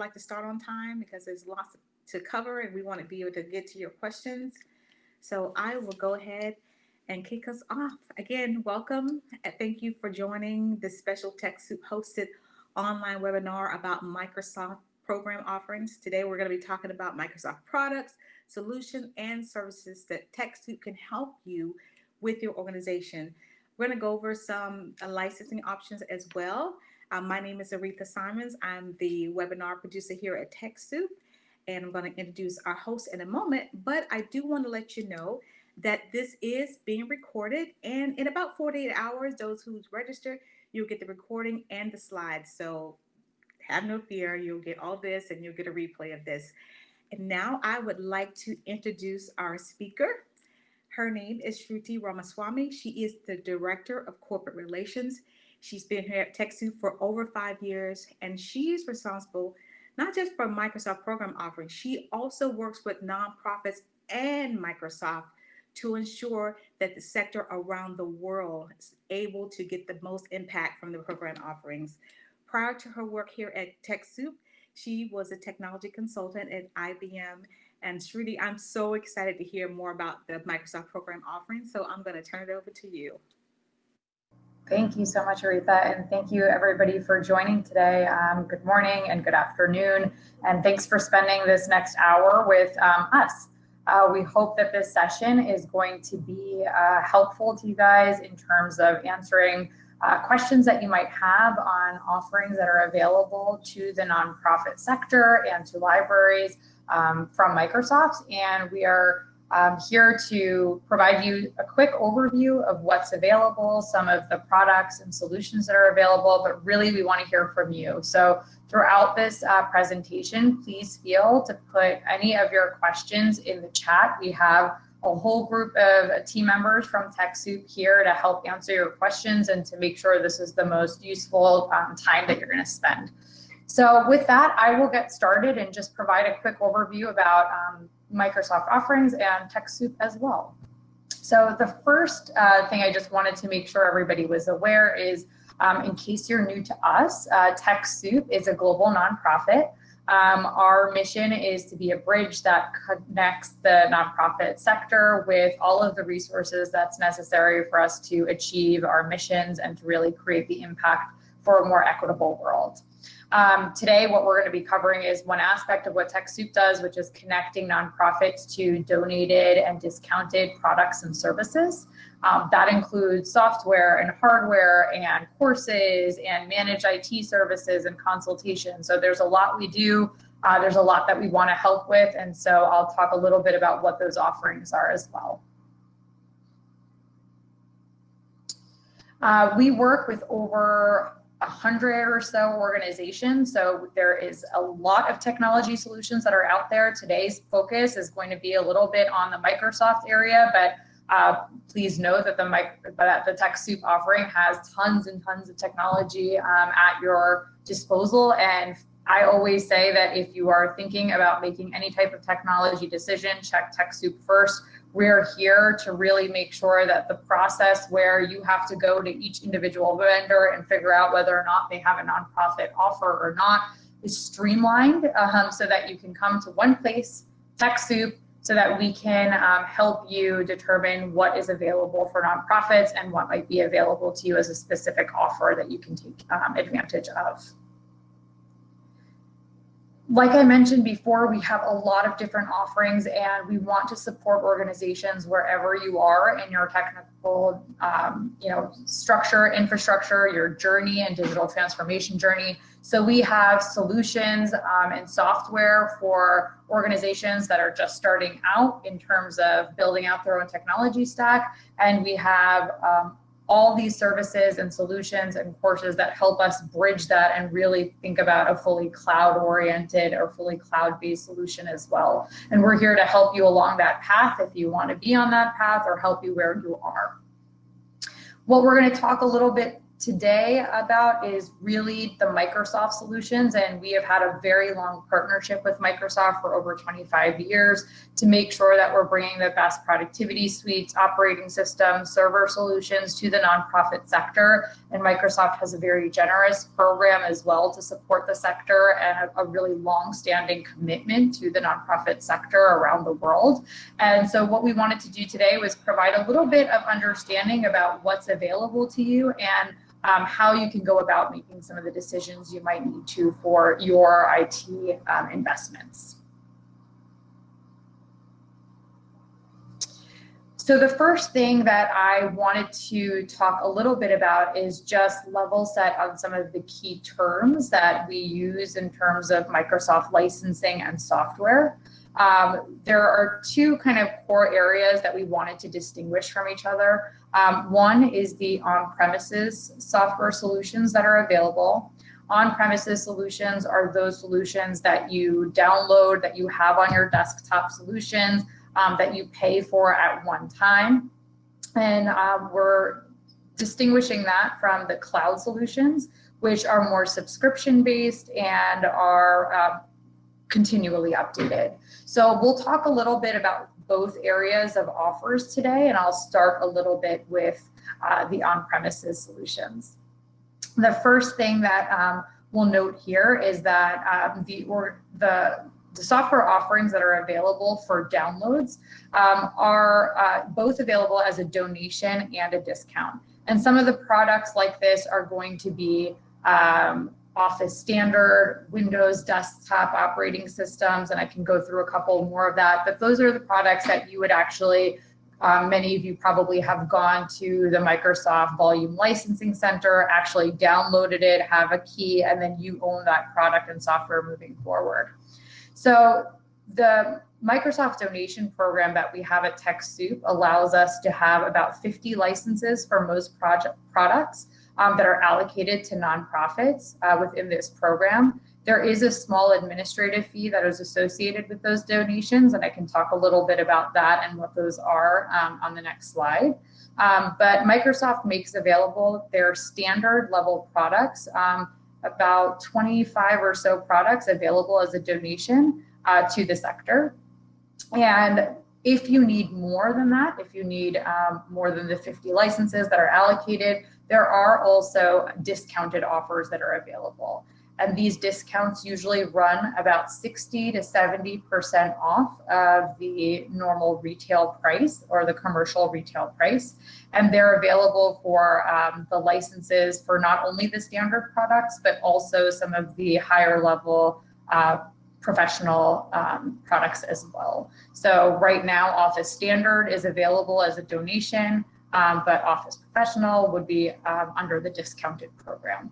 like to start on time because there's lots to cover and we want to be able to get to your questions. So I will go ahead and kick us off. Again, welcome. and Thank you for joining this special TechSoup hosted online webinar about Microsoft program offerings. Today, we're going to be talking about Microsoft products, solutions, and services that TechSoup can help you with your organization. We're going to go over some uh, licensing options as well. Uh, my name is Aretha Simons. I'm the webinar producer here at TechSoup, and I'm going to introduce our host in a moment. But I do want to let you know that this is being recorded, and in about 48 hours, those who's registered, you'll get the recording and the slides. So have no fear, you'll get all this, and you'll get a replay of this. And now I would like to introduce our speaker. Her name is Shruti Ramaswamy. She is the Director of Corporate Relations She's been here at TechSoup for over five years, and she's responsible not just for Microsoft program offerings, she also works with nonprofits and Microsoft to ensure that the sector around the world is able to get the most impact from the program offerings. Prior to her work here at TechSoup, she was a technology consultant at IBM. And Shruti, I'm so excited to hear more about the Microsoft program offerings. So I'm going to turn it over to you. Thank you so much, Aretha, and thank you everybody for joining today. Um, good morning and good afternoon, and thanks for spending this next hour with um, us. Uh, we hope that this session is going to be uh, helpful to you guys in terms of answering uh, questions that you might have on offerings that are available to the nonprofit sector and to libraries um, from Microsoft. And we are I'm here to provide you a quick overview of what's available, some of the products and solutions that are available, but really we want to hear from you. So throughout this uh, presentation, please feel to put any of your questions in the chat. We have a whole group of team members from TechSoup here to help answer your questions and to make sure this is the most useful um, time that you're going to spend. So with that, I will get started and just provide a quick overview about um, Microsoft offerings and TechSoup as well. So the first uh, thing I just wanted to make sure everybody was aware is, um, in case you're new to us, uh, TechSoup is a global nonprofit. Um, our mission is to be a bridge that connects the nonprofit sector with all of the resources that's necessary for us to achieve our missions and to really create the impact for a more equitable world. Um, today, what we're going to be covering is one aspect of what TechSoup does, which is connecting nonprofits to donated and discounted products and services. Um, that includes software and hardware and courses and managed IT services and consultation. So there's a lot we do. Uh, there's a lot that we want to help with. And so I'll talk a little bit about what those offerings are as well. Uh, we work with over 100 or so organizations. So there is a lot of technology solutions that are out there. Today's focus is going to be a little bit on the Microsoft area, but uh, please know that the, that the TechSoup offering has tons and tons of technology um, at your disposal. And I always say that if you are thinking about making any type of technology decision, check TechSoup first we're here to really make sure that the process where you have to go to each individual vendor and figure out whether or not they have a nonprofit offer or not is streamlined um, so that you can come to one place, TechSoup, so that we can um, help you determine what is available for nonprofits and what might be available to you as a specific offer that you can take um, advantage of like I mentioned before, we have a lot of different offerings and we want to support organizations wherever you are in your technical, um, you know, structure, infrastructure, your journey and digital transformation journey. So we have solutions um, and software for organizations that are just starting out in terms of building out their own technology stack. And we have um, all these services and solutions and courses that help us bridge that and really think about a fully cloud oriented or fully cloud based solution as well. And we're here to help you along that path if you want to be on that path or help you where you are. What we're going to talk a little bit today about is really the Microsoft solutions. And we have had a very long partnership with Microsoft for over 25 years to make sure that we're bringing the best productivity suites, operating systems, server solutions to the nonprofit sector. And Microsoft has a very generous program as well to support the sector and a, really long-standing commitment to the nonprofit sector around the world. And so what we wanted to do today was provide a little bit of understanding about what's available to you and um, how you can go about making some of the decisions you might need to for your IT um, investments. So the first thing that I wanted to talk a little bit about is just level set on some of the key terms that we use in terms of Microsoft licensing and software. Um, there are two kind of core areas that we wanted to distinguish from each other. Um, one is the on-premises software solutions that are available. On-premises solutions are those solutions that you download, that you have on your desktop solutions, um, that you pay for at one time. And um, we're distinguishing that from the cloud solutions, which are more subscription-based and are uh, continually updated. So we'll talk a little bit about both areas of offers today, and I'll start a little bit with uh, the on-premises solutions. The first thing that um, we'll note here is that um, the, or, the, the software offerings that are available for downloads um, are uh, both available as a donation and a discount. And some of the products like this are going to be um, Office Standard, Windows desktop operating systems, and I can go through a couple more of that. But those are the products that you would actually, um, many of you probably have gone to the Microsoft Volume Licensing Center, actually downloaded it, have a key, and then you own that product and software moving forward. So the Microsoft donation program that we have at TechSoup allows us to have about 50 licenses for most project products um, that are allocated to nonprofits uh, within this program. There is a small administrative fee that is associated with those donations, and I can talk a little bit about that and what those are um, on the next slide. Um, but Microsoft makes available their standard level products, um, about 25 or so products available as a donation uh, to the sector. And if you need more than that, if you need um, more than the 50 licenses that are allocated, there are also discounted offers that are available. And these discounts usually run about 60 to 70% off of the normal retail price or the commercial retail price. And they're available for um, the licenses for not only the standard products, but also some of the higher level uh, professional um, products as well. So right now, Office Standard is available as a donation um, but Office Professional would be um, under the discounted program.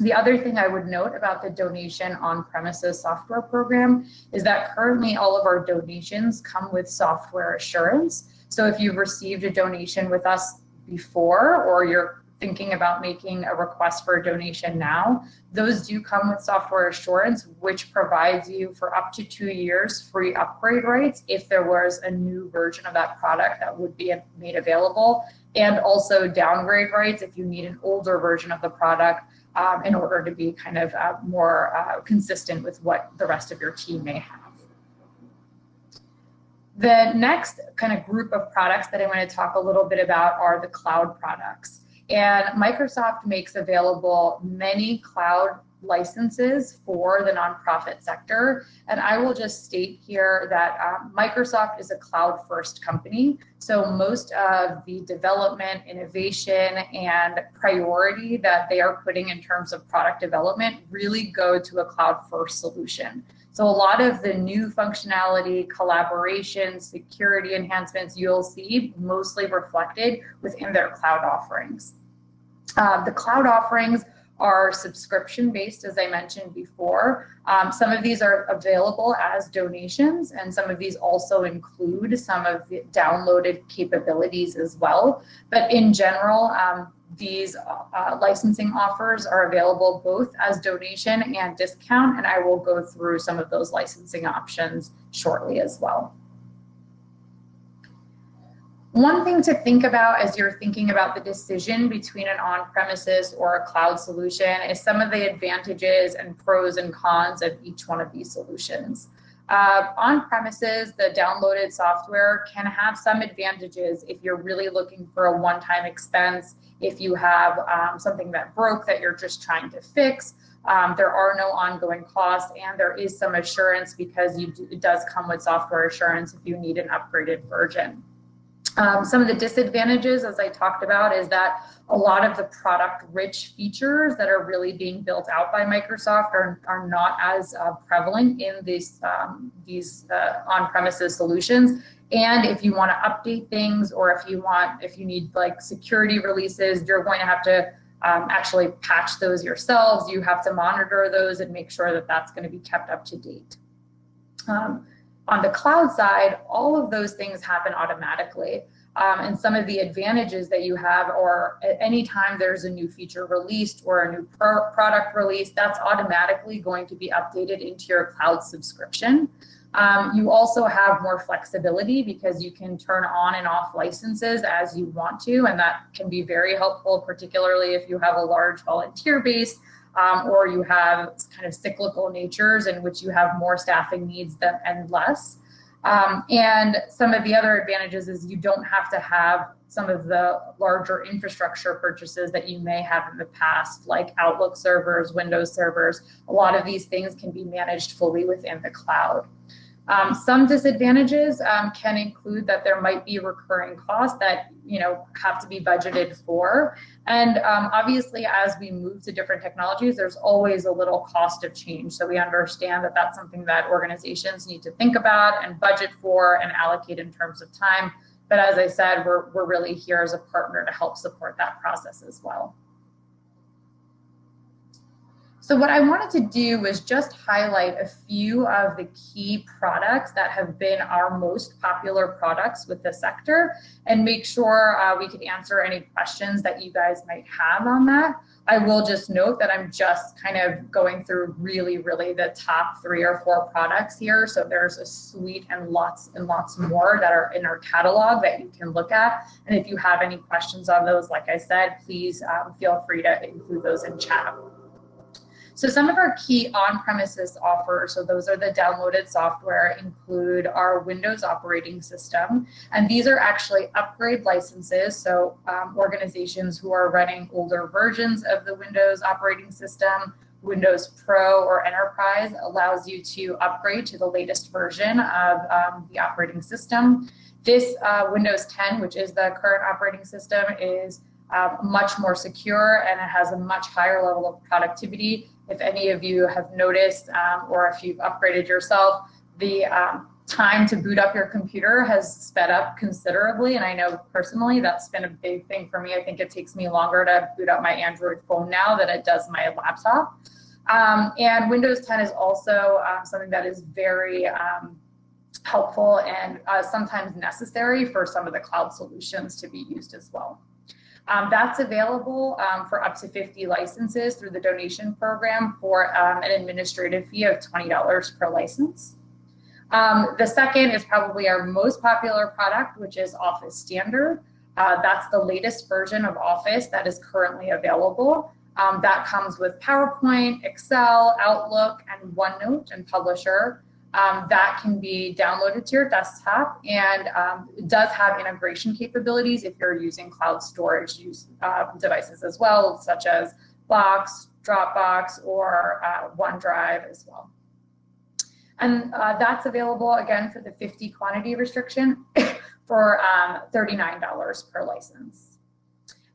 The other thing I would note about the donation on-premises software program is that currently all of our donations come with software assurance. So if you've received a donation with us before or you're thinking about making a request for a donation now, those do come with software assurance, which provides you for up to two years free upgrade rights if there was a new version of that product that would be made available, and also downgrade rights if you need an older version of the product um, in order to be kind of uh, more uh, consistent with what the rest of your team may have. The next kind of group of products that I want to talk a little bit about are the cloud products. And Microsoft makes available many cloud licenses for the nonprofit sector. And I will just state here that um, Microsoft is a cloud first company. So most of the development, innovation, and priority that they are putting in terms of product development really go to a cloud first solution. So a lot of the new functionality, collaboration, security enhancements you'll see mostly reflected within their cloud offerings. Uh, the cloud offerings are subscription based, as I mentioned before. Um, some of these are available as donations, and some of these also include some of the downloaded capabilities as well. But in general, um, these uh, licensing offers are available both as donation and discount, and I will go through some of those licensing options shortly as well. One thing to think about as you're thinking about the decision between an on-premises or a cloud solution is some of the advantages and pros and cons of each one of these solutions. Uh, on premises, the downloaded software can have some advantages if you're really looking for a one-time expense, if you have um, something that broke that you're just trying to fix, um, there are no ongoing costs and there is some assurance because you do, it does come with software assurance if you need an upgraded version. Um, some of the disadvantages, as I talked about, is that a lot of the product rich features that are really being built out by Microsoft are, are not as uh, prevalent in these, um, these uh, on-premises solutions. And if you want to update things or if you want, if you need like security releases, you're going to have to um, actually patch those yourselves. You have to monitor those and make sure that that's going to be kept up to date. Um, on the cloud side, all of those things happen automatically. Um, and some of the advantages that you have or at any time there's a new feature released or a new pro product released, that's automatically going to be updated into your cloud subscription. Um, you also have more flexibility because you can turn on and off licenses as you want to, and that can be very helpful, particularly if you have a large volunteer base um, or you have kind of cyclical natures in which you have more staffing needs than, and less. Um, and some of the other advantages is you don't have to have some of the larger infrastructure purchases that you may have in the past, like Outlook servers, Windows servers. A lot of these things can be managed fully within the cloud. Um, some disadvantages um, can include that there might be recurring costs that you know have to be budgeted for. And um, obviously, as we move to different technologies, there's always a little cost of change. So we understand that that's something that organizations need to think about and budget for and allocate in terms of time. But as I said, we're, we're really here as a partner to help support that process as well. So what I wanted to do was just highlight a few of the key products that have been our most popular products with the sector and make sure uh, we could answer any questions that you guys might have on that. I will just note that I'm just kind of going through really, really the top three or four products here. So there's a suite and lots and lots more that are in our catalog that you can look at. And if you have any questions on those, like I said, please um, feel free to include those in chat. So some of our key on-premises offers, so those are the downloaded software, include our Windows operating system. And these are actually upgrade licenses. So um, organizations who are running older versions of the Windows operating system, Windows Pro or Enterprise allows you to upgrade to the latest version of um, the operating system. This uh, Windows 10, which is the current operating system, is uh, much more secure and it has a much higher level of productivity if any of you have noticed um, or if you've upgraded yourself, the um, time to boot up your computer has sped up considerably. And I know personally that's been a big thing for me. I think it takes me longer to boot up my Android phone now than it does my laptop. Um, and Windows 10 is also um, something that is very um, helpful and uh, sometimes necessary for some of the cloud solutions to be used as well. Um, that's available um, for up to 50 licenses through the donation program for um, an administrative fee of $20 per license. Um, the second is probably our most popular product, which is Office Standard. Uh, that's the latest version of Office that is currently available. Um, that comes with PowerPoint, Excel, Outlook, and OneNote and Publisher um, that can be downloaded to your desktop and um, it does have integration capabilities if you're using cloud storage use, uh, devices as well, such as Box, Dropbox, or uh, OneDrive as well. And uh, that's available again for the 50 quantity restriction for um, $39 per license.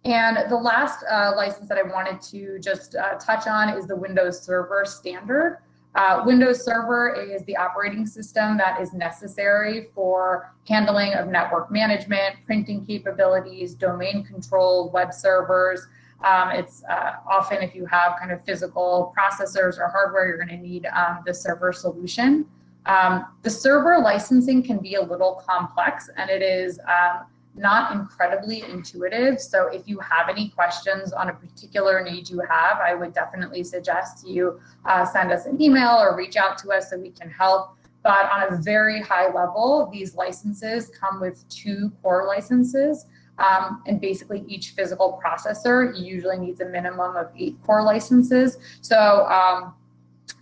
And the last uh, license that I wanted to just uh, touch on is the Windows Server Standard. Uh, Windows Server is the operating system that is necessary for handling of network management, printing capabilities, domain control, web servers. Um, it's uh, often if you have kind of physical processors or hardware, you're going to need um, the server solution. Um, the server licensing can be a little complex and it is um, not incredibly intuitive. So if you have any questions on a particular need you have, I would definitely suggest you uh, send us an email or reach out to us so we can help. but on a very high level, these licenses come with two core licenses. Um, and basically each physical processor usually needs a minimum of eight core licenses. So um,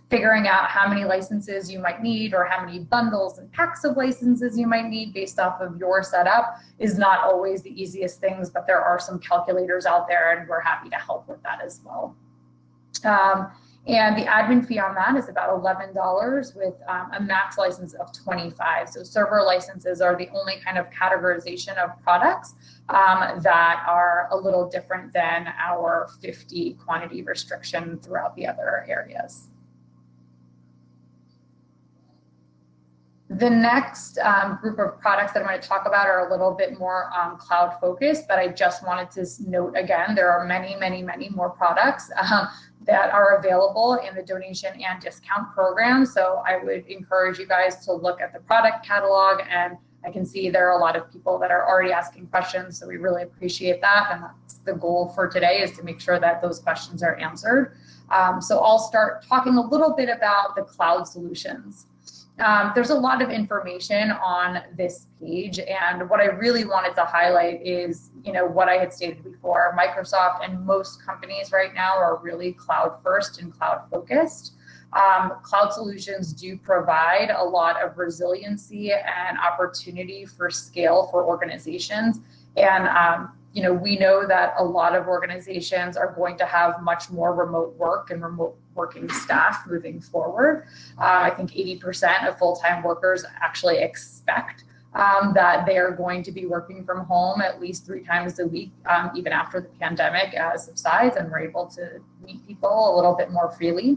figuring out how many licenses you might need or how many bundles and packs of licenses you might need based off of your setup is not always the easiest things, but there are some calculators out there and we're happy to help with that as well. Um, and the admin fee on that is about $11 with um, a max license of 25. So server licenses are the only kind of categorization of products um, that are a little different than our 50 quantity restriction throughout the other areas. The next um, group of products that I'm going to talk about are a little bit more um, cloud focused, but I just wanted to note again, there are many, many, many more products uh, that are available in the donation and discount program. So I would encourage you guys to look at the product catalog and I can see there are a lot of people that are already asking questions, so we really appreciate that. And that's the goal for today is to make sure that those questions are answered. Um, so I'll start talking a little bit about the cloud solutions. Um, there's a lot of information on this page and what I really wanted to highlight is, you know, what I had stated before, Microsoft and most companies right now are really cloud first and cloud focused. Um, cloud solutions do provide a lot of resiliency and opportunity for scale for organizations. And um, you know, we know that a lot of organizations are going to have much more remote work and remote working staff moving forward. Uh, I think 80% of full-time workers actually expect um, that they are going to be working from home at least three times a week, um, even after the pandemic uh, subsides and we're able to meet people a little bit more freely.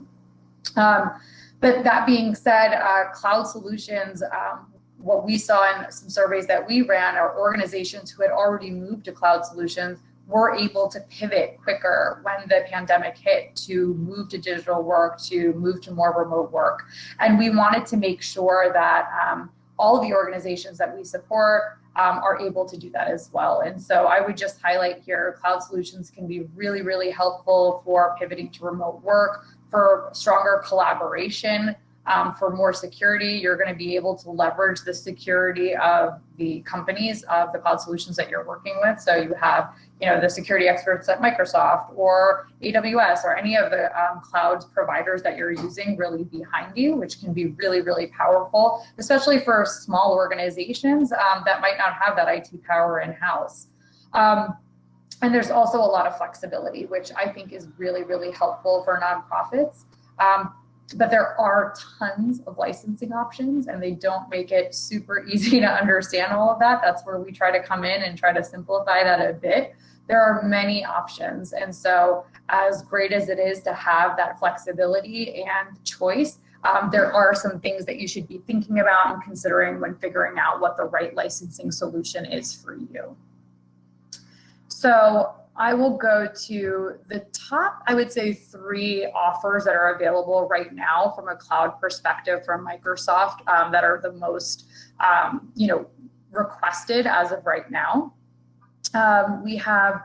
Um, but that being said, uh, cloud solutions um, what we saw in some surveys that we ran are organizations who had already moved to cloud solutions were able to pivot quicker when the pandemic hit to move to digital work, to move to more remote work. And we wanted to make sure that um, all of the organizations that we support um, are able to do that as well. And so I would just highlight here, cloud solutions can be really, really helpful for pivoting to remote work, for stronger collaboration, um, for more security, you're going to be able to leverage the security of the companies of the cloud solutions that you're working with. So you have, you know, the security experts at Microsoft or AWS or any of the um, cloud providers that you're using really behind you, which can be really, really powerful, especially for small organizations um, that might not have that IT power in-house. Um, and there's also a lot of flexibility, which I think is really, really helpful for nonprofits. Um, but there are tons of licensing options and they don't make it super easy to understand all of that. That's where we try to come in and try to simplify that a bit. There are many options. And so as great as it is to have that flexibility and choice, um, there are some things that you should be thinking about and considering when figuring out what the right licensing solution is for you. So I will go to the top, I would say three offers that are available right now from a cloud perspective from Microsoft um, that are the most, um, you know, requested as of right now. Um, we have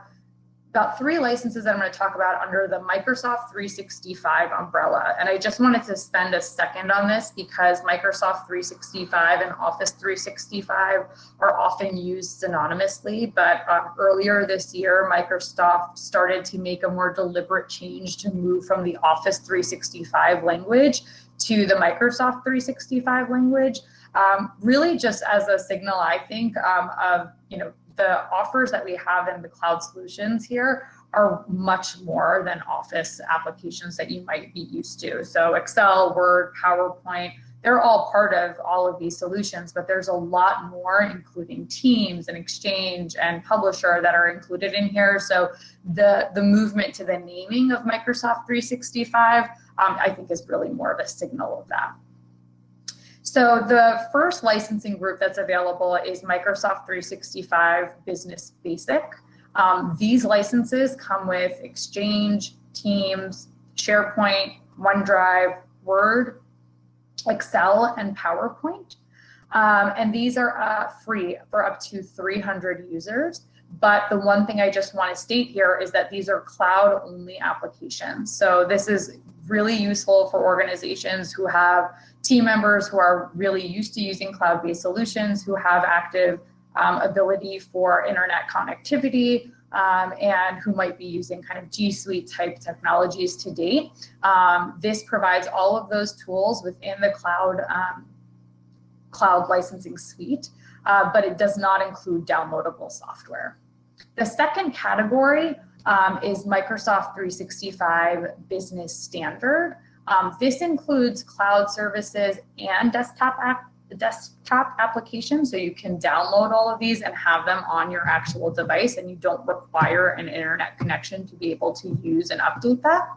about three licenses that I'm going to talk about under the Microsoft 365 umbrella. And I just wanted to spend a second on this because Microsoft 365 and Office 365 are often used synonymously. But um, earlier this year, Microsoft started to make a more deliberate change to move from the Office 365 language to the Microsoft 365 language. Um, really just as a signal, I think, um, of, you know, the offers that we have in the cloud solutions here are much more than Office applications that you might be used to. So Excel, Word, PowerPoint, they're all part of all of these solutions, but there's a lot more, including Teams and Exchange and Publisher that are included in here. So the, the movement to the naming of Microsoft 365, um, I think is really more of a signal of that. So the first licensing group that's available is Microsoft 365 Business Basic. Um, these licenses come with Exchange, Teams, SharePoint, OneDrive, Word, Excel, and PowerPoint. Um, and these are uh, free for up to 300 users. But the one thing I just want to state here is that these are cloud only applications. So this is really useful for organizations who have team members who are really used to using cloud-based solutions, who have active um, ability for internet connectivity, um, and who might be using kind of G Suite type technologies to date. Um, this provides all of those tools within the cloud, um, cloud licensing suite, uh, but it does not include downloadable software. The second category um, is Microsoft 365 Business Standard. Um, this includes cloud services and desktop app desktop applications. So you can download all of these and have them on your actual device and you don't require an internet connection to be able to use and update that.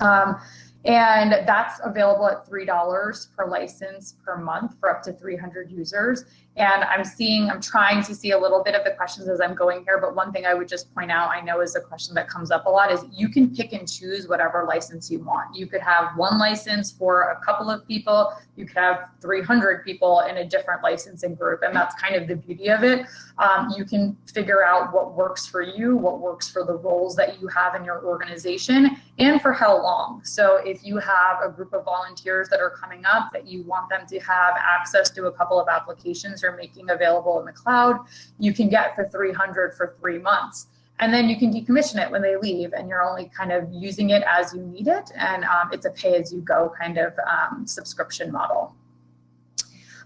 Um, and that's available at $3 per license per month for up to 300 users. And I'm seeing, I'm trying to see a little bit of the questions as I'm going here, but one thing I would just point out, I know is a question that comes up a lot, is you can pick and choose whatever license you want. You could have one license for a couple of people, you could have 300 people in a different licensing group, and that's kind of the beauty of it. Um, you can figure out what works for you, what works for the roles that you have in your organization, and for how long. So if you have a group of volunteers that are coming up that you want them to have access to a couple of applications are making available in the cloud, you can get for 300 for three months. And then you can decommission it when they leave and you're only kind of using it as you need it. And um, it's a pay as you go kind of um, subscription model.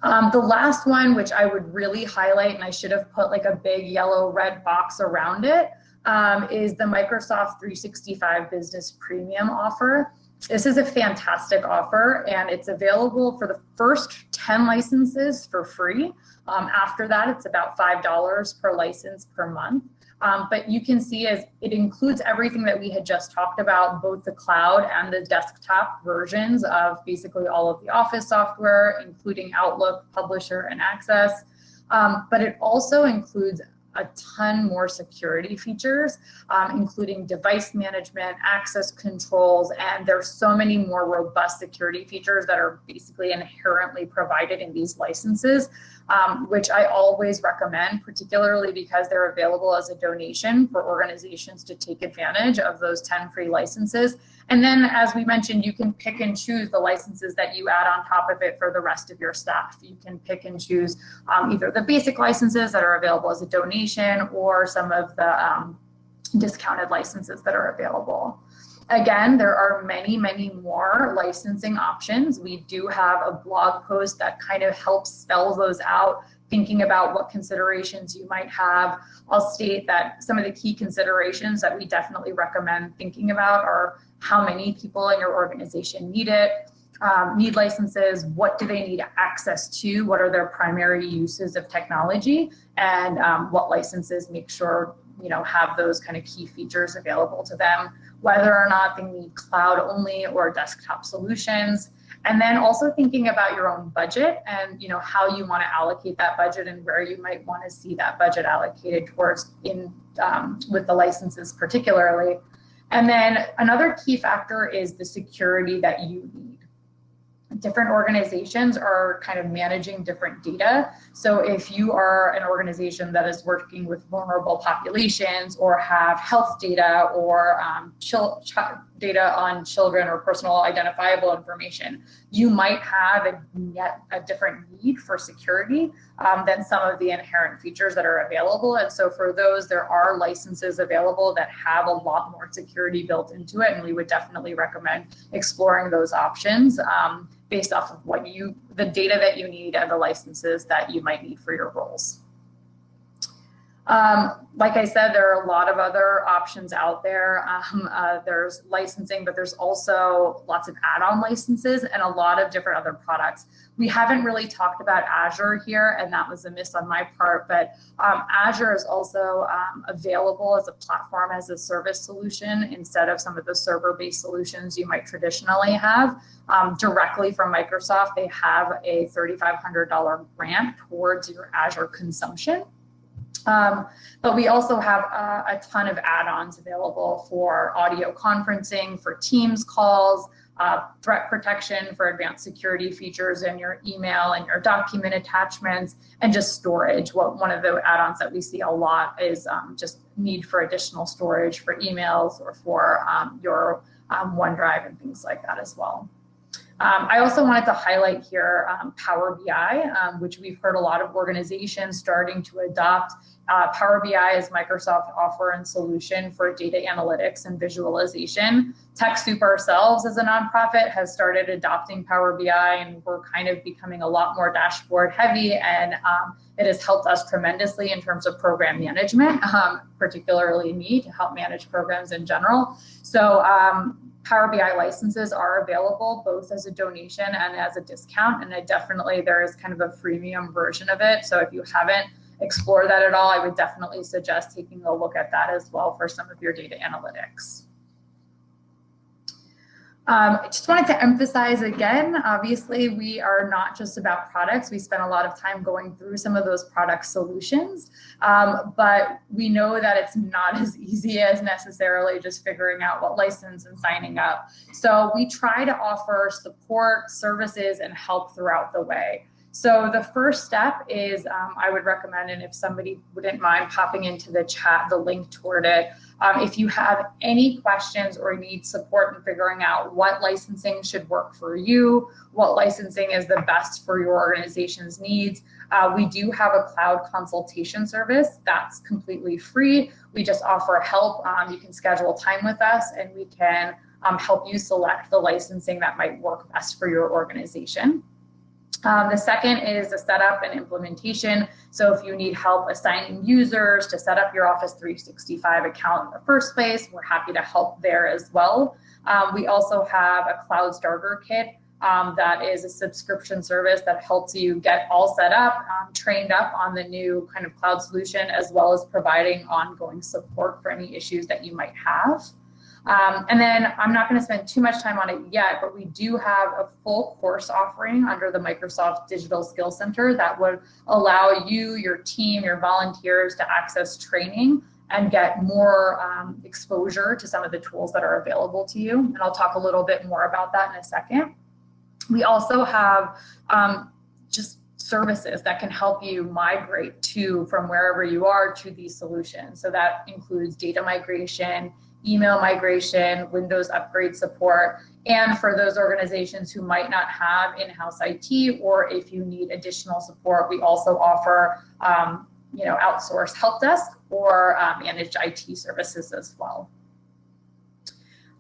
Um, the last one, which I would really highlight, and I should have put like a big yellow red box around it, um, is the Microsoft 365 Business Premium offer. This is a fantastic offer and it's available for the first 10 licenses for free. Um, after that, it's about $5 per license per month. Um, but you can see as it includes everything that we had just talked about, both the cloud and the desktop versions of basically all of the Office software, including Outlook, Publisher, and Access. Um, but it also includes a ton more security features, um, including device management, access controls, and there's so many more robust security features that are basically inherently provided in these licenses, um, which I always recommend, particularly because they're available as a donation for organizations to take advantage of those 10 free licenses. And then, as we mentioned, you can pick and choose the licenses that you add on top of it for the rest of your staff. You can pick and choose um, either the basic licenses that are available as a donation or some of the um, discounted licenses that are available. Again, there are many, many more licensing options. We do have a blog post that kind of helps spell those out thinking about what considerations you might have. I'll state that some of the key considerations that we definitely recommend thinking about are how many people in your organization need it, um, need licenses, what do they need access to, what are their primary uses of technology, and um, what licenses make sure you know have those kind of key features available to them, whether or not they need cloud only or desktop solutions. And then also thinking about your own budget and you know how you want to allocate that budget and where you might want to see that budget allocated towards in um, with the licenses particularly. And then another key factor is the security that you need different organizations are kind of managing different data. So if you are an organization that is working with vulnerable populations or have health data or um, data on children or personal identifiable information, you might have a, yet a different need for security um, than some of the inherent features that are available. And so for those, there are licenses available that have a lot more security built into it. And we would definitely recommend exploring those options. Um, based off of what you, the data that you need and the licenses that you might need for your roles. Um, like I said, there are a lot of other options out there. Um, uh, there's licensing, but there's also lots of add-on licenses and a lot of different other products. We haven't really talked about Azure here, and that was a miss on my part, but um, Azure is also um, available as a platform as a service solution instead of some of the server-based solutions you might traditionally have. Um, directly from Microsoft, they have a $3,500 grant towards your Azure consumption. Um, but we also have a ton of add-ons available for audio conferencing, for Teams calls, uh, threat protection for advanced security features in your email and your document attachments, and just storage. What one of the add-ons that we see a lot is um, just need for additional storage for emails or for um, your um, OneDrive and things like that as well. Um, I also wanted to highlight here um, Power BI, um, which we've heard a lot of organizations starting to adopt. Uh, Power BI is Microsoft offer and solution for data analytics and visualization. TechSoup ourselves as a nonprofit has started adopting Power BI and we're kind of becoming a lot more dashboard heavy and um, it has helped us tremendously in terms of program management, um, particularly me to help manage programs in general. So um, Power BI licenses are available both as a donation and as a discount. And I definitely, there is kind of a freemium version of it. So if you haven't explored that at all, I would definitely suggest taking a look at that as well for some of your data analytics. Um, I just wanted to emphasize again, obviously we are not just about products. We spend a lot of time going through some of those product solutions, um, but we know that it's not as easy as necessarily just figuring out what license and signing up. So we try to offer support, services, and help throughout the way. So the first step is um, I would recommend, and if somebody wouldn't mind popping into the chat, the link toward it, um, if you have any questions or need support in figuring out what licensing should work for you, what licensing is the best for your organization's needs, uh, we do have a cloud consultation service that's completely free. We just offer help. Um, you can schedule time with us and we can um, help you select the licensing that might work best for your organization. Um, the second is the setup and implementation. So if you need help assigning users to set up your Office 365 account in the first place, we're happy to help there as well. Um, we also have a cloud starter kit um, that is a subscription service that helps you get all set up, um, trained up on the new kind of cloud solution, as well as providing ongoing support for any issues that you might have. Um, and then I'm not going to spend too much time on it yet, but we do have a full course offering under the Microsoft Digital Skills Center that would allow you, your team, your volunteers to access training and get more um, exposure to some of the tools that are available to you. And I'll talk a little bit more about that in a second. We also have um, just services that can help you migrate to from wherever you are to these solutions. So that includes data migration, email migration, Windows upgrade support, and for those organizations who might not have in-house IT, or if you need additional support, we also offer um, you know, outsourced help desk or uh, managed IT services as well.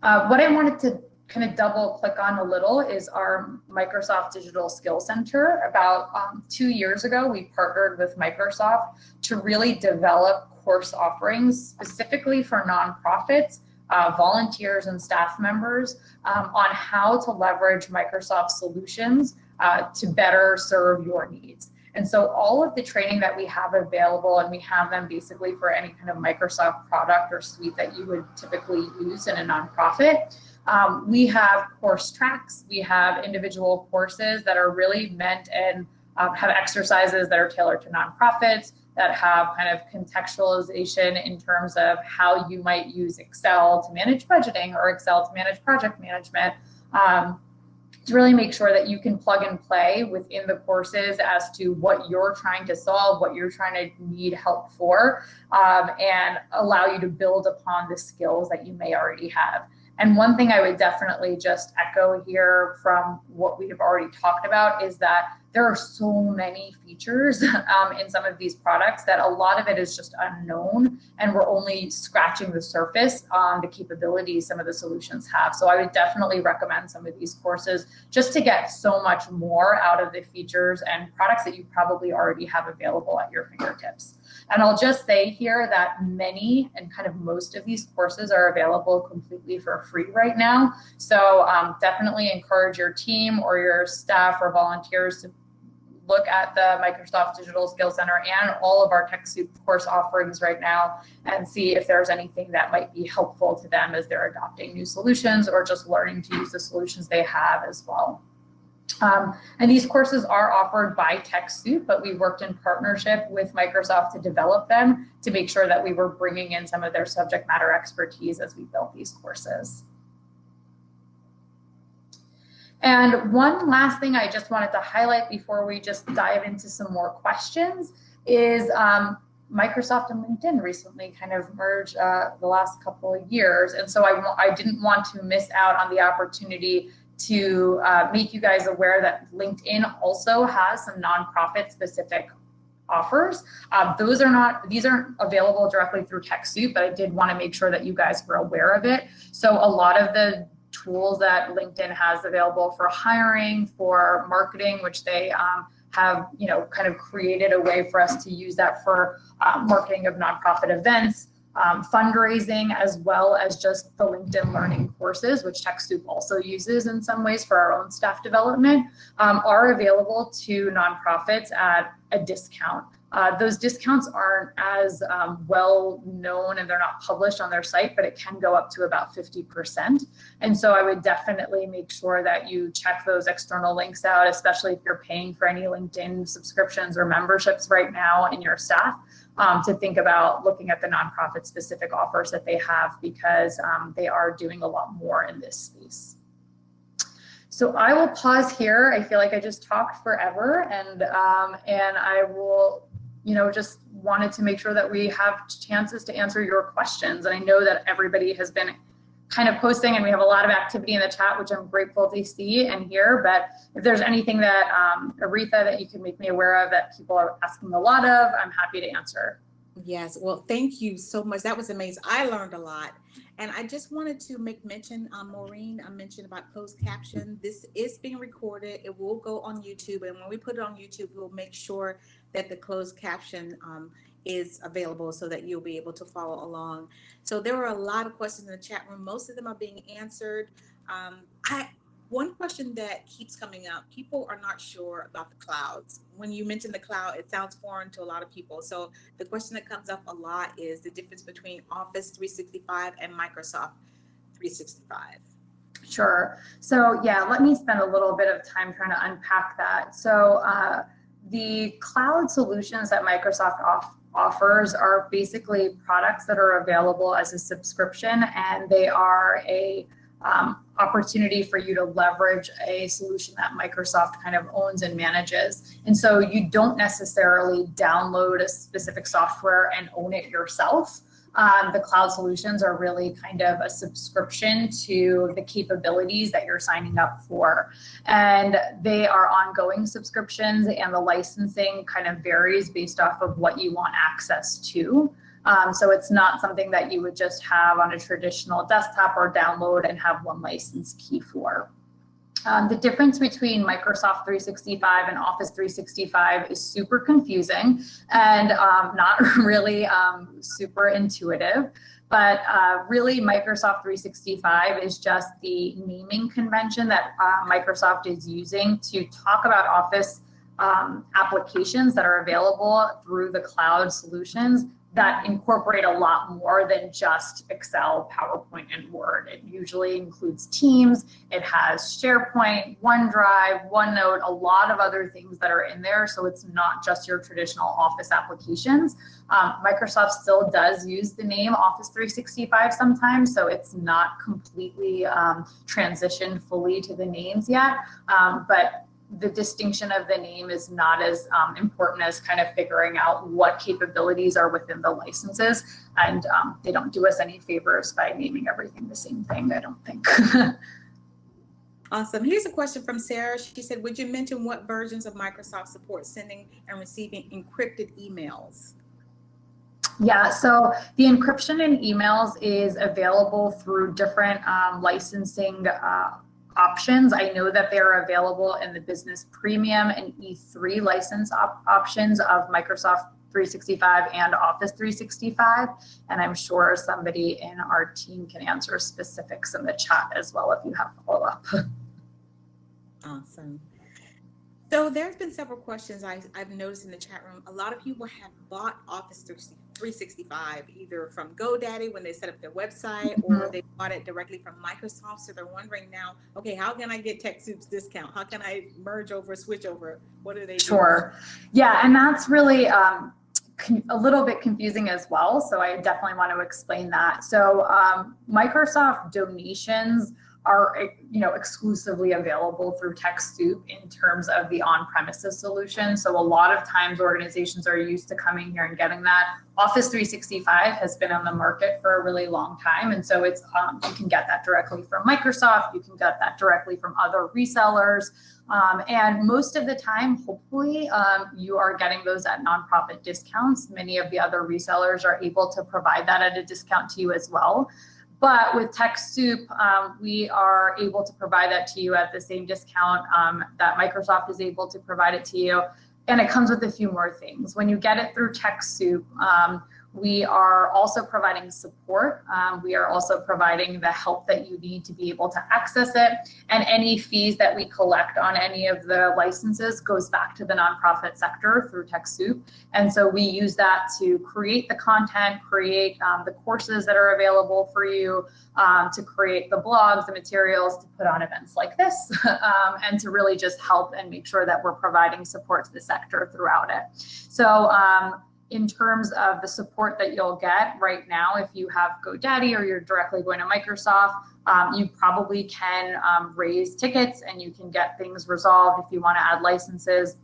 Uh, what I wanted to kind of double click on a little is our Microsoft Digital Skill Center. About um, two years ago, we partnered with Microsoft to really develop course offerings specifically for nonprofits, uh, volunteers and staff members um, on how to leverage Microsoft solutions uh, to better serve your needs. And so all of the training that we have available, and we have them basically for any kind of Microsoft product or suite that you would typically use in a nonprofit. Um, we have course tracks, we have individual courses that are really meant and um, have exercises that are tailored to nonprofits, that have kind of contextualization in terms of how you might use Excel to manage budgeting or Excel to manage project management. Um, to really make sure that you can plug and play within the courses as to what you're trying to solve, what you're trying to need help for, um, and allow you to build upon the skills that you may already have. And one thing I would definitely just echo here from what we have already talked about is that there are so many features um, in some of these products that a lot of it is just unknown and we're only scratching the surface on the capabilities some of the solutions have. So I would definitely recommend some of these courses just to get so much more out of the features and products that you probably already have available at your fingertips. And I'll just say here that many and kind of most of these courses are available completely for free right now. So um, definitely encourage your team or your staff or volunteers to look at the Microsoft Digital Skills Center and all of our TechSoup course offerings right now and see if there's anything that might be helpful to them as they're adopting new solutions or just learning to use the solutions they have as well. Um, and these courses are offered by TechSoup, but we worked in partnership with Microsoft to develop them to make sure that we were bringing in some of their subject matter expertise as we built these courses. And one last thing I just wanted to highlight before we just dive into some more questions is um, Microsoft and LinkedIn recently kind of merged uh, the last couple of years. And so I, I didn't want to miss out on the opportunity to uh, make you guys aware that LinkedIn also has some nonprofit specific offers. Uh, those are not, these aren't available directly through TechSoup, but I did want to make sure that you guys were aware of it. So a lot of the tools that LinkedIn has available for hiring, for marketing, which they um, have, you know, kind of created a way for us to use that for um, marketing of nonprofit events, um, fundraising, as well as just the LinkedIn learning courses, which TechSoup also uses in some ways for our own staff development, um, are available to nonprofits at a discount. Uh, those discounts aren't as um, well known and they're not published on their site, but it can go up to about 50%. And so I would definitely make sure that you check those external links out, especially if you're paying for any LinkedIn subscriptions or memberships right now in your staff. Um, to think about looking at the nonprofit specific offers that they have because um, they are doing a lot more in this space. So I will pause here. I feel like I just talked forever and um, and I will you know, just wanted to make sure that we have chances to answer your questions. And I know that everybody has been kind of posting and we have a lot of activity in the chat, which I'm grateful to see and hear. But if there's anything that, um, Aretha, that you can make me aware of that people are asking a lot of, I'm happy to answer. Yes, well, thank you so much. That was amazing. I learned a lot. And I just wanted to make mention, um, Maureen, I mentioned about closed caption. This is being recorded. It will go on YouTube. And when we put it on YouTube, we'll make sure that the closed caption um, is available so that you'll be able to follow along. So there were a lot of questions in the chat room. Most of them are being answered. Um, I, one question that keeps coming up, people are not sure about the clouds. When you mention the cloud, it sounds foreign to a lot of people. So the question that comes up a lot is the difference between Office 365 and Microsoft 365. Sure. So yeah, let me spend a little bit of time trying to unpack that. So uh, the cloud solutions that Microsoft off offers are basically products that are available as a subscription and they are a um, opportunity for you to leverage a solution that Microsoft kind of owns and manages. And so you don't necessarily download a specific software and own it yourself um, the cloud solutions are really kind of a subscription to the capabilities that you're signing up for. And they are ongoing subscriptions and the licensing kind of varies based off of what you want access to. Um, so it's not something that you would just have on a traditional desktop or download and have one license key for. Um, the difference between Microsoft 365 and Office 365 is super confusing and um, not really um, super intuitive. But uh, really, Microsoft 365 is just the naming convention that uh, Microsoft is using to talk about Office um, applications that are available through the cloud solutions that incorporate a lot more than just Excel, PowerPoint, and Word. It usually includes Teams, it has SharePoint, OneDrive, OneNote, a lot of other things that are in there. So it's not just your traditional Office applications. Um, Microsoft still does use the name Office 365 sometimes, so it's not completely um, transitioned fully to the names yet. Um, but the distinction of the name is not as um, important as kind of figuring out what capabilities are within the licenses. And um, they don't do us any favors by naming everything the same thing, I don't think. awesome. Here's a question from Sarah. She said, would you mention what versions of Microsoft support sending and receiving encrypted emails? Yeah, so the encryption in emails is available through different um, licensing uh, options. I know that they're available in the business premium and E3 license op options of Microsoft 365 and Office 365. And I'm sure somebody in our team can answer specifics in the chat as well if you have follow up. Awesome. So there's been several questions I, have noticed in the chat room. A lot of people have bought Office 365 either from GoDaddy when they set up their website or mm-hmm. they bought it directly from Microsoft. So they're wondering now, okay, how can I get TechSoup's discount? How can I merge over, switch over? What are they Sure. Yeah, and that's really um, a little bit confusing as well. So I definitely want to explain that. So um, Microsoft donations are you know exclusively available through TechSoup in terms of the on-premises solution. So a lot of times organizations are used to coming here and getting that. Office 365 has been on the market for a really long time, and so it's um, you can get that directly from Microsoft. You can get that directly from other resellers. Um, and most of the time, hopefully, um, you are getting those at nonprofit discounts. Many of the other resellers are able to provide that at a discount to you as well. But with TechSoup, um, we are able to provide that to you at the same discount um, that Microsoft is able to provide it to you. And it comes with a few more things. When you get it through TechSoup, um, we are also providing support. Um, we are also providing the help that you need to be able to access it. And any fees that we collect on any of the licenses goes back to the nonprofit sector through TechSoup. And so we use that to create the content, create um, the courses that are available for you, um, to create the blogs, the materials, to put on events like this, um, and to really just help and make sure that we're providing support to the sector throughout it. So um, in terms of the support that you'll get right now, if you have GoDaddy or you're directly going to Microsoft, um, you probably can um, raise tickets and you can get things resolved if you want to add licenses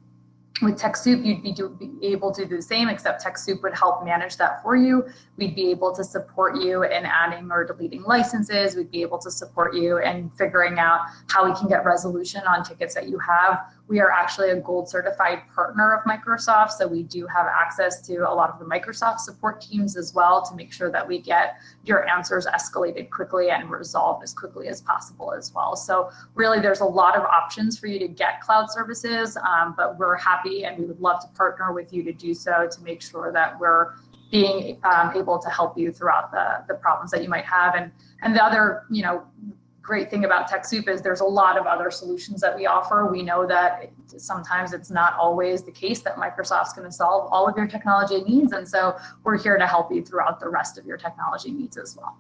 with TechSoup, you'd be, do, be, able to do the same, except TechSoup would help manage that for you. We'd be able to support you in adding or deleting licenses. We'd be able to support you in figuring out how we can get resolution on tickets that you have. We are actually a gold certified partner of Microsoft, so we do have access to a lot of the Microsoft support teams as well to make sure that we get your answers escalated quickly and resolved as quickly as possible as well. So really, there's a lot of options for you to get cloud services, um, but we're happy and we would love to partner with you to do so to make sure that we're being um, able to help you throughout the, the problems that you might have. And, and the other, you know, great thing about TechSoup is there's a lot of other solutions that we offer. We know that it, sometimes it's not always the case that Microsoft's going to solve all of your technology needs. And so we're here to help you throughout the rest of your technology needs as well.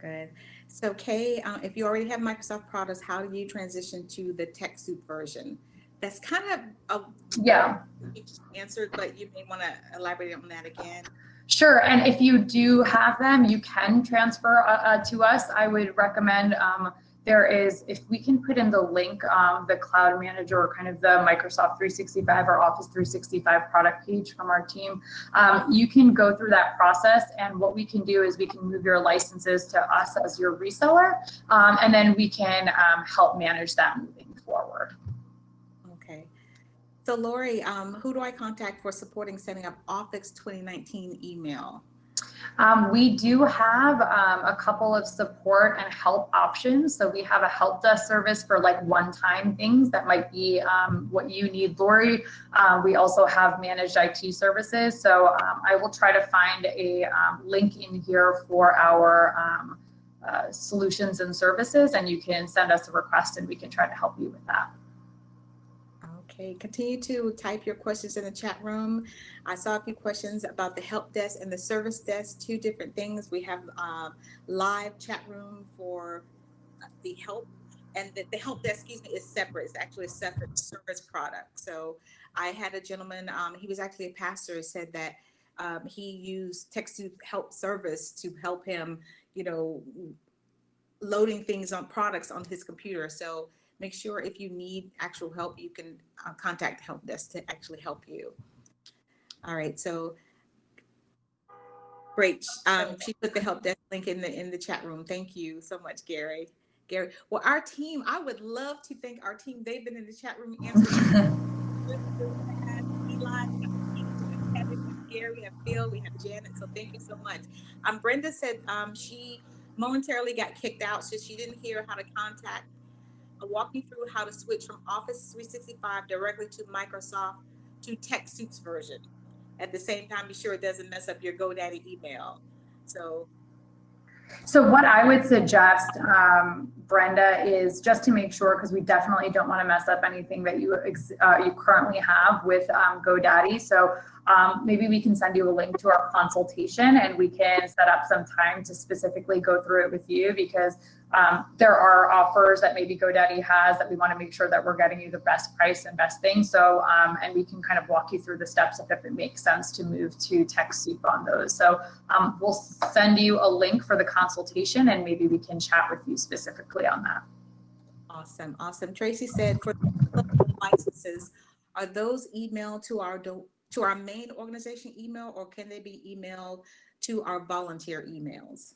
Good. So Kay, uh, if you already have Microsoft products, how do you transition to the TechSoup version? That's kind of a yeah answered, but you may want to elaborate on that again. Sure, and if you do have them, you can transfer uh, uh, to us. I would recommend um, there is, if we can put in the link, um, the Cloud Manager or kind of the Microsoft 365 or Office 365 product page from our team, um, you can go through that process. And what we can do is we can move your licenses to us as your reseller, um, and then we can um, help manage that moving forward. So Lori, um, who do I contact for supporting setting up Office 2019 email? Um, we do have um, a couple of support and help options. So we have a help desk service for like one-time things that might be um, what you need, Lori. Uh, we also have managed IT services. So um, I will try to find a um, link in here for our um, uh, solutions and services, and you can send us a request and we can try to help you with that. Okay, continue to type your questions in the chat room. I saw a few questions about the help desk and the service desk, two different things. We have um, live chat room for the help and the, the, help desk, excuse me, is separate. It's actually a separate service product. So I had a gentleman, um, he was actually a pastor, said that um, he used TechSoup help service to help him, you know, loading things on products on his computer. So make sure if you need actual help, you can uh, contact help desk to actually help you. All right, so great. Um, she put the help desk link in the in the chat room. Thank you so much, Gary. Gary, well, our team, I would love to thank our team. They've been in the chat room answering. Gary, we have Phil, we have Janet. So thank you so much. Um, Brenda said um, she momentarily got kicked out, so she didn't hear how to contact walk you through how to switch from Office 365 directly to Microsoft to TechSoup's version. At the same time, be sure it doesn't mess up your GoDaddy email. So so what I would suggest, um, Brenda, is just to make sure, because we definitely don't want to mess up anything that you uh, you currently have with um, GoDaddy. So um, maybe we can send you a link to our consultation and we can set up some time to specifically go through it with you because um, there are offers that maybe GoDaddy has that we want to make sure that we're getting you the best price and best thing. So, um, and we can kind of walk you through the steps if it makes sense to move to TechSoup on those. So um, we'll send you a link for the consultation and maybe we can chat with you specifically on that. Awesome, awesome. Tracy said for licenses, are those emailed to our, to our main organization email or can they be emailed to our volunteer emails?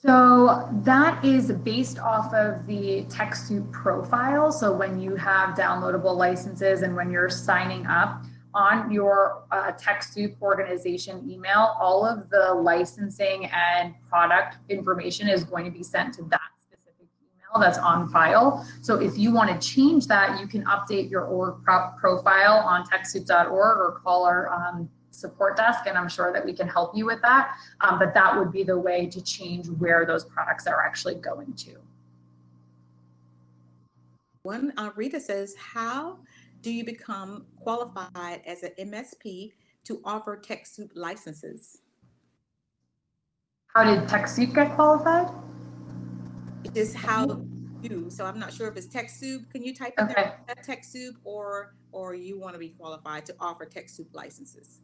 So that is based off of the TechSoup profile. So when you have downloadable licenses and when you're signing up on your uh, TechSoup organization email, all of the licensing and product information is going to be sent to that specific email that's on file. So if you want to change that, you can update your org pro- profile on TechSoup.org or call our um, support desk, and I'm sure that we can help you with that. Um, but that would be the way to change where those products are actually going to. One, uh, Rita says, how do you become qualified as an MSP to offer TechSoup licenses? How did TechSoup get qualified? It is how you, so I'm not sure if it's TechSoup. Can you type in Okay. there, TechSoup, or, or you want to be qualified to offer TechSoup licenses?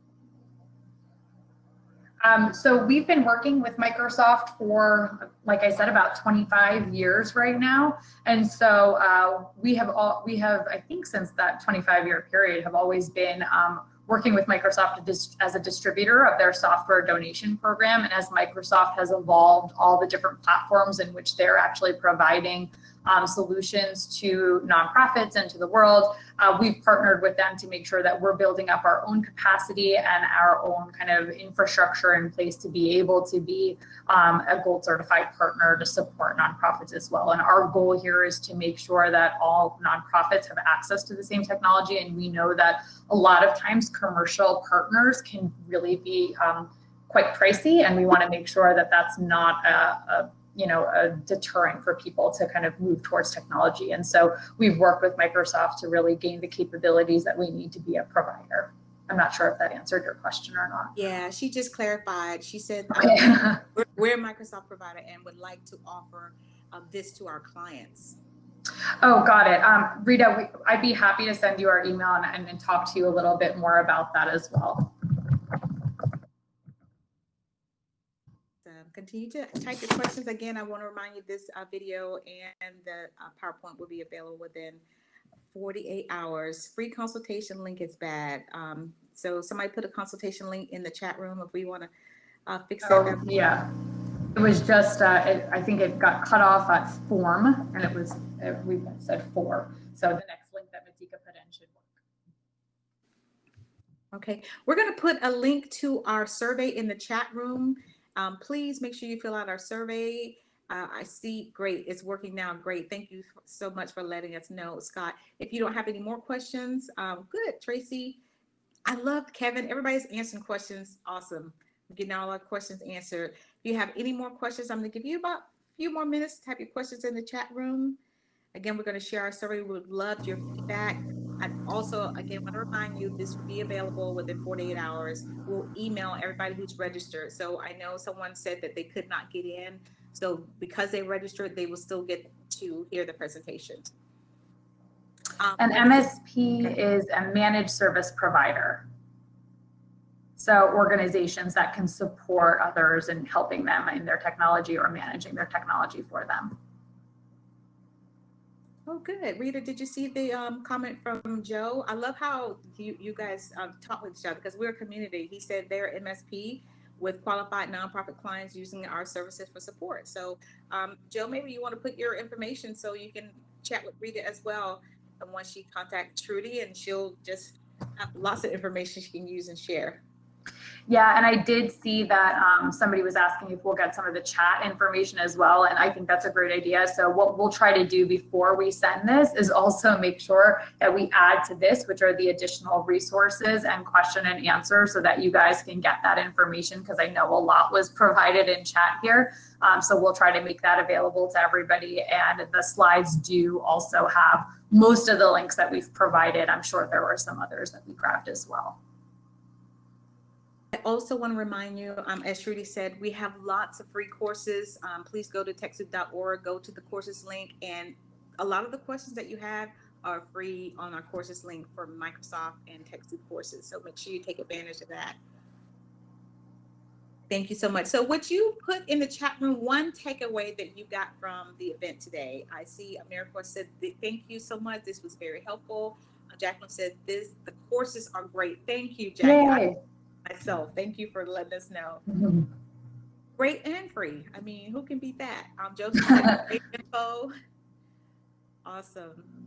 Um, so we've been working with Microsoft for, like I said, about 25 years right now. And so uh, we have all, we have, I think since that 25 year period, have always been um, working with Microsoft as a distributor of their software donation program. And as Microsoft has evolved all the different platforms in which they're actually providing um, solutions to nonprofits and to the world, uh, we've partnered with them to make sure that we're building up our own capacity and our own kind of infrastructure in place to be able to be um, a gold certified partner to support nonprofits as well. And our goal here is to make sure that all nonprofits have access to the same technology. And we know that a lot of times commercial partners can really be um, quite pricey, and we want to make sure that that's not a, a you know, a deterrent for people to kind of move towards technology. And so we've worked with Microsoft to really gain the capabilities that we need to be a provider. I'm not sure if that answered your question or not. Yeah, she just clarified. She said um, we're, we're a Microsoft provider and would like to offer uh, this to our clients. oh, got it. Um, Rita, we, I'd be happy to send you our email and, and, and talk to you a little bit more about that as well. Um, continue to type your questions. Again, I want to remind you this uh, video and the uh, PowerPoint will be available within 48 hours. Free consultation link is bad. Um, so somebody put a consultation link in the chat room if we want to uh, fix that. So, yeah, it was just, uh, it, I think it got cut off at form and it was, uh, we said four. So the next link that Matika put in should work. Okay, we're going to put a link to our survey in the chat room. Um, please make sure you fill out our survey. Uh, I see, great, it's working now, great. Thank you so much for letting us know, Scott. If you don't have any more questions, um, good, Tracy. I love Kevin, everybody's answering questions, awesome. Getting all our questions answered. If you have any more questions, I'm gonna give you about a few more minutes to type your questions in the chat room. Again, we're gonna share our survey, we would love your feedback. And also, again, want to remind you, this will be available within 48 hours. We'll email everybody who's registered. So I know someone said that they could not get in. So because they registered, they will still get to hear the presentation. Um, An MSP is a managed service provider. So organizations that can support others in helping them in their technology or managing their technology for them. Oh, good. Rita, did you see the um, comment from Joe? I love how you, you guys um, talk with each other because we're a community. He said they're MSP with qualified nonprofit clients using our services for support. So, um, Joe, maybe you want to put your information so you can chat with Rita as well. And once she contacts Shruti, and she'll just have lots of information she can use and share. Yeah, and I did see that um, somebody was asking if we'll get some of the chat information as well, and I think that's a great idea. So what we'll try to do before we send this is also make sure that we add to this, which are the additional resources and question and answer, so that you guys can get that information because I know a lot was provided in chat here. Um, so we'll try to make that available to everybody, and the slides do also have most of the links that we've provided. I'm sure there were some others that we grabbed as well. I also want to remind you, um, as Shruti said, we have lots of free courses. Um, please go to TechSoup.org, go to the courses link, and a lot of the questions that you have are free on our courses link for Microsoft and TechSoup courses. So make sure you take advantage of that. Thank you so much. So would you put in the chat room one takeaway that you got from the event today? I see AmeriCorps said, thank you so much. This was very helpful. Uh, Jacqueline said, this, the courses are great. Thank you, Jackie. I- Yay. Myself, thank you for letting us know. Mhm. Great and free. I mean, who can beat that? Um, Joseph info. Awesome.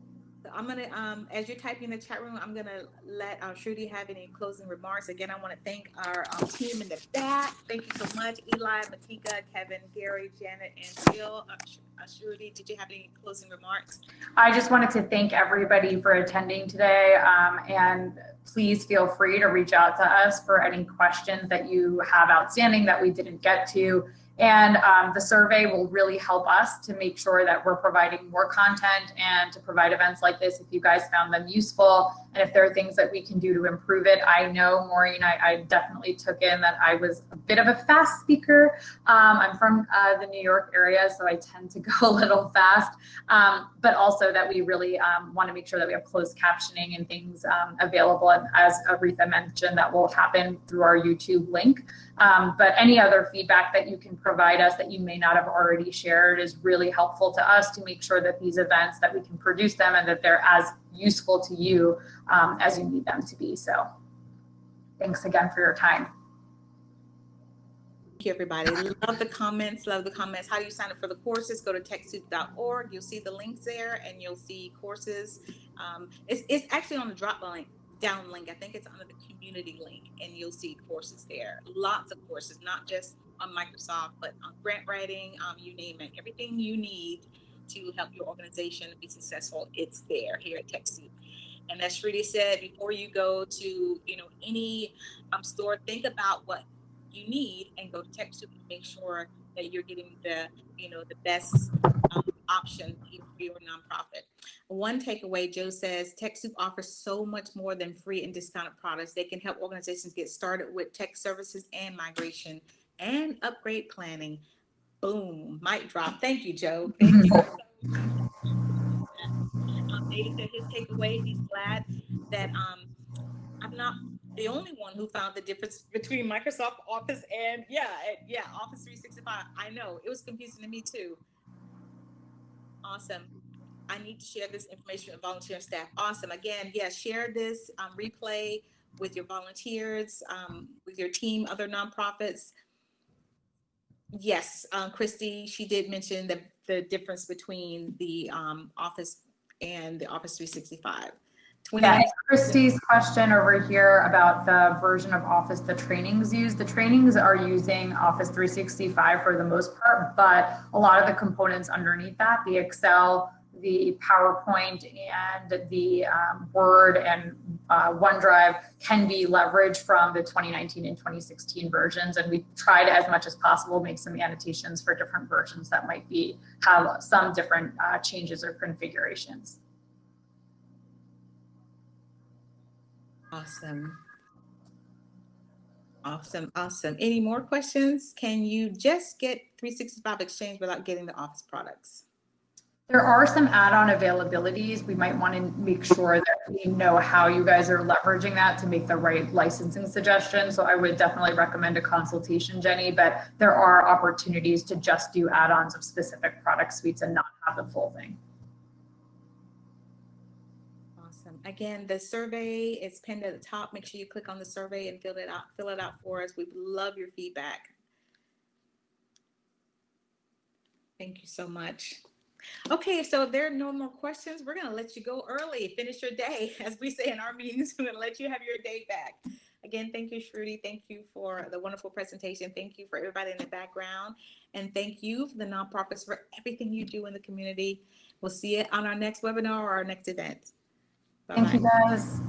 I'm gonna, um, as you're typing in the chat room, I'm gonna let uh, Shruti have any closing remarks. Again, I want to thank our um, team in the back. Thank you so much, Eli, Matika, Kevin, Gary, Janet, and Jill. Uh, uh, Shruti, did you have any closing remarks? I just wanted to thank everybody for attending today. Um, and please feel free to reach out to us for any questions that you have outstanding that we didn't get to. And um, the survey will really help us to make sure that we're providing more content and to provide events like this if you guys found them useful. And if there are things that we can do to improve it, I know, Maureen, I, I definitely took in that I was a bit of a fast speaker. Um, I'm from uh, the New York area, so I tend to go a little fast um, but also that we really um, want to make sure that we have closed captioning and things um, available. And as Aretha mentioned, that will happen through our YouTube link. Um, but any other feedback that you can provide us that you may not have already shared is really helpful to us to make sure that these events that we can produce them and that they're as useful to you um, as you need them to be. So thanks again for your time. Thank you, everybody. Love the comments. Love the comments. How do you sign up for the courses? Go to TechSoup.org. You'll see the links there, and you'll see courses. Um, it's, it's actually on the drop link down link. I think it's under the community link, and you'll see courses there. Lots of courses, not just on Microsoft, but on grant writing. Um, you name it. Everything you need to help your organization be successful, it's there here at TechSoup. And as Shruti said, before you go to you know any um, store, think about what you need and go to TechSoup and make sure that you're getting the, you know, the best um, option for your nonprofit. One takeaway, Joe says, TechSoup offers so much more than free and discounted products. They can help organizations get started with tech services and migration and upgrade planning. Boom, mic drop. Thank you, Joe. Thank you. Um, David said his takeaway, he's glad that um, I'm not the only one who found the difference between Microsoft Office and yeah, yeah, Office 365. I know it was confusing to me too. Awesome. I need to share this information with volunteer staff. Awesome. Again, yeah, share this um, replay with your volunteers, um, with your team, other nonprofits. Yes, um, Christy, she did mention the, the difference between the um, Office and the Office 365. 20 Yeah, and Christie's question over here about the version of Office the trainings use. The trainings are using Office 365 for the most part, but a lot of the components underneath that, the Excel, the PowerPoint, and the um, Word and uh, OneDrive can be leveraged from the 2019 and 2016 versions. And we tried as much as possible make some annotations for different versions that might be have some different uh, changes or configurations. Awesome. Awesome, awesome. Any more questions? Can you just get 365 Exchange without getting the Office products? There are some add-on availabilities. We might want to make sure that we know how you guys are leveraging that to make the right licensing suggestion. So I would definitely recommend a consultation, Jenny, but there are opportunities to just do add-ons of specific product suites and not have the full thing. Awesome. Again, the survey is pinned at the top. Make sure you click on the survey and fill it out, fill it out for us. We love your feedback. Thank you so much. Okay, so if there are no more questions, we're gonna let you go early, finish your day. As we say in our meetings, we're gonna let you have your day back. Again, thank you, Shruti. Thank you for the wonderful presentation. Thank you for everybody in the background. And thank you for the nonprofits for everything you do in the community. We'll see you on our next webinar or our next event. Thank you guys.